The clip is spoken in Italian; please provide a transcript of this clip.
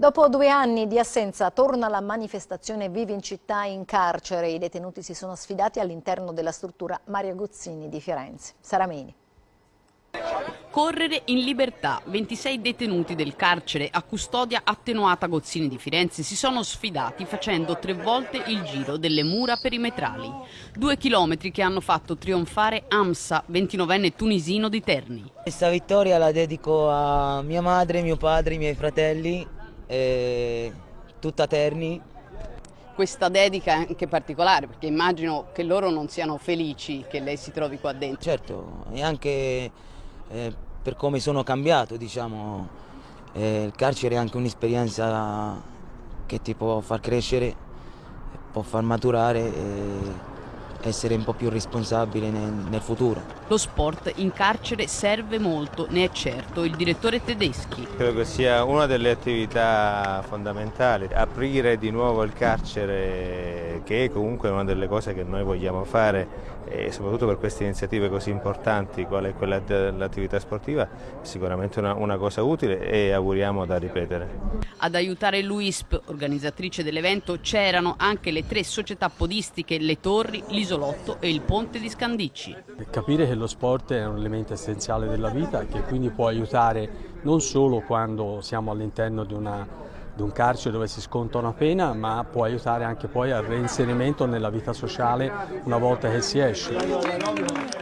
Dopo due anni di assenza torna la manifestazione Vivi in città in carcere. I detenuti si sono sfidati all'interno della struttura Mario Gozzini di Firenze. Saramini. Correre in libertà. 26 detenuti del carcere a custodia attenuata Gozzini di Firenze si sono sfidati facendo tre volte il giro delle mura perimetrali. Due chilometri che hanno fatto trionfare Amsa, 29enne tunisino di Terni. Questa vittoria la dedico a mia madre, mio padre, i miei fratelli eh, tutta Terni. Questa dedica è anche particolare perché immagino che loro non siano felici che lei si trovi qua dentro. Certo, e anche eh, per come sono cambiato, diciamo, eh, il carcere è anche un'esperienza che ti può far crescere, può far maturare. E essere un po' più responsabile nel, nel, futuro. Lo sport in carcere serve molto, ne è certo il direttore Tedeschi. Credo che sia una delle attività fondamentali, aprire di nuovo il carcere che è comunque una delle cose che noi vogliamo fare e soprattutto per queste iniziative così importanti quale è quella dell'attività sportiva è sicuramente una, una cosa utile e auguriamo da ripetere. Ad aiutare l'UISP, organizzatrice dell'evento, c'erano anche le tre società podistiche Le Torri, l'isolotto e il ponte di Scandicci. Capire che lo sport è un elemento essenziale della vita che quindi può aiutare non solo quando siamo all'interno di, di un carcere dove si sconta una pena, ma può aiutare anche poi al reinserimento nella vita sociale una volta che si esce.